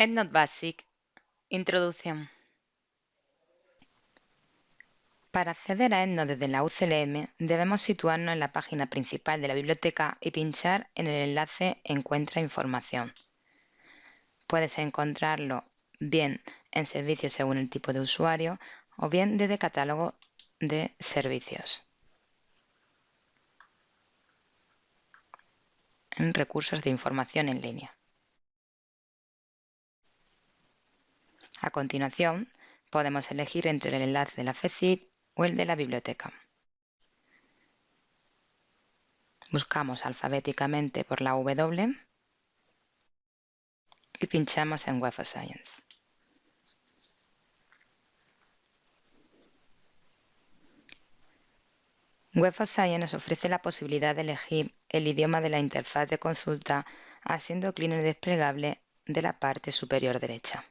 EndNote Basic Introducción Para acceder a EndNote desde la UCLM debemos situarnos en la página principal de la biblioteca y pinchar en el enlace Encuentra información. Puedes encontrarlo bien en servicios según el tipo de usuario o bien desde catálogo de servicios. En recursos de información en línea. A continuación, podemos elegir entre el enlace de la FECID o el de la biblioteca. Buscamos alfabéticamente por la W y pinchamos en Web of Science. Web of Science ofrece la posibilidad de elegir el idioma de la interfaz de consulta haciendo clic en el desplegable de la parte superior derecha.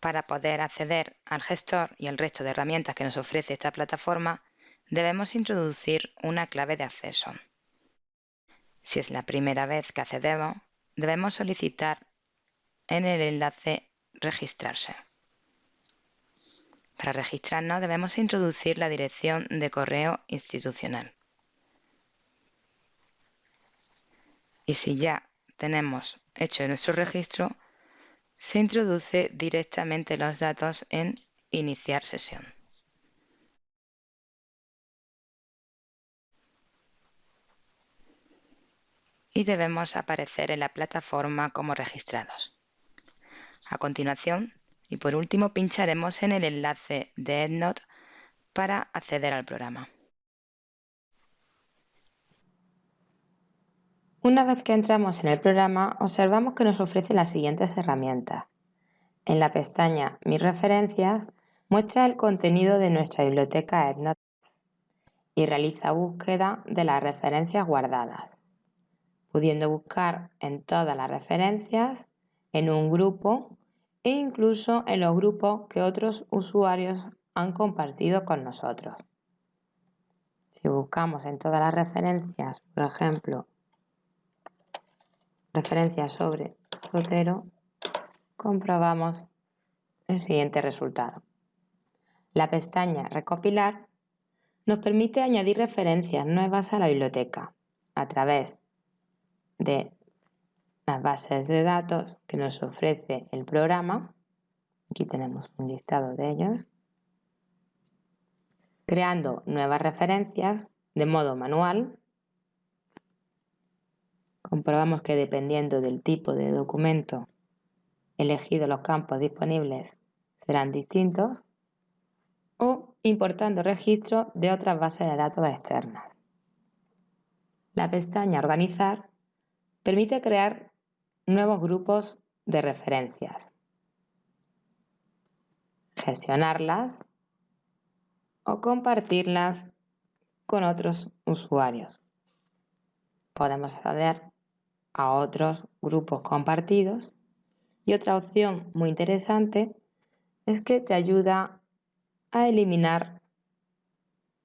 Para poder acceder al gestor y al resto de herramientas que nos ofrece esta plataforma, debemos introducir una clave de acceso. Si es la primera vez que accedemos, debemos solicitar en el enlace Registrarse. Para registrarnos debemos introducir la dirección de correo institucional. Y si ya tenemos hecho nuestro registro, se introduce directamente los datos en Iniciar sesión. Y debemos aparecer en la plataforma como registrados. A continuación, y por último, pincharemos en el enlace de EndNote para acceder al programa. Una vez que entramos en el programa, observamos que nos ofrece las siguientes herramientas. En la pestaña Mis referencias, muestra el contenido de nuestra biblioteca EndNote y realiza búsqueda de las referencias guardadas, pudiendo buscar en todas las referencias, en un grupo e incluso en los grupos que otros usuarios han compartido con nosotros. Si buscamos en todas las referencias, por ejemplo, referencia sobre Sotero, comprobamos el siguiente resultado. La pestaña Recopilar nos permite añadir referencias nuevas a la biblioteca a través de las bases de datos que nos ofrece el programa. Aquí tenemos un listado de ellos. Creando nuevas referencias de modo manual comprobamos que dependiendo del tipo de documento elegido los campos disponibles serán distintos o importando registros de otras bases de datos externas. La pestaña Organizar permite crear nuevos grupos de referencias, gestionarlas o compartirlas con otros usuarios. Podemos acceder a otros grupos compartidos. Y otra opción muy interesante es que te ayuda a eliminar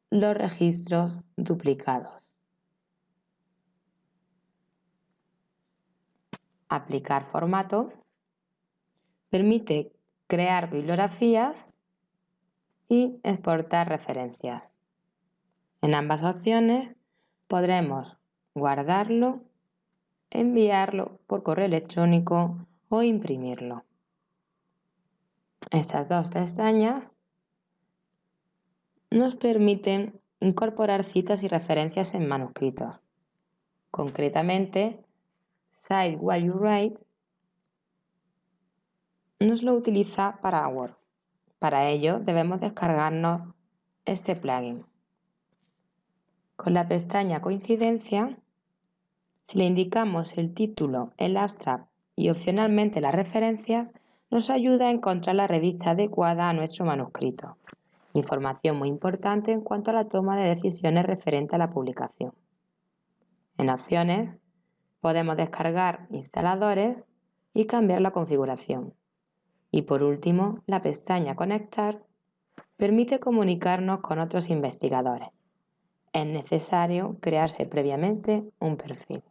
los registros duplicados. Aplicar formato permite crear bibliografías y exportar referencias. En ambas opciones podremos guardarlo enviarlo por correo electrónico o imprimirlo. Estas dos pestañas nos permiten incorporar citas y referencias en manuscritos. Concretamente, Cite While You Write nos lo utiliza para Word. Para ello debemos descargarnos este plugin. Con la pestaña Coincidencia si le indicamos el título, el abstract y opcionalmente las referencias, nos ayuda a encontrar la revista adecuada a nuestro manuscrito. Información muy importante en cuanto a la toma de decisiones referente a la publicación. En opciones podemos descargar instaladores y cambiar la configuración. Y por último, la pestaña Conectar permite comunicarnos con otros investigadores. Es necesario crearse previamente un perfil.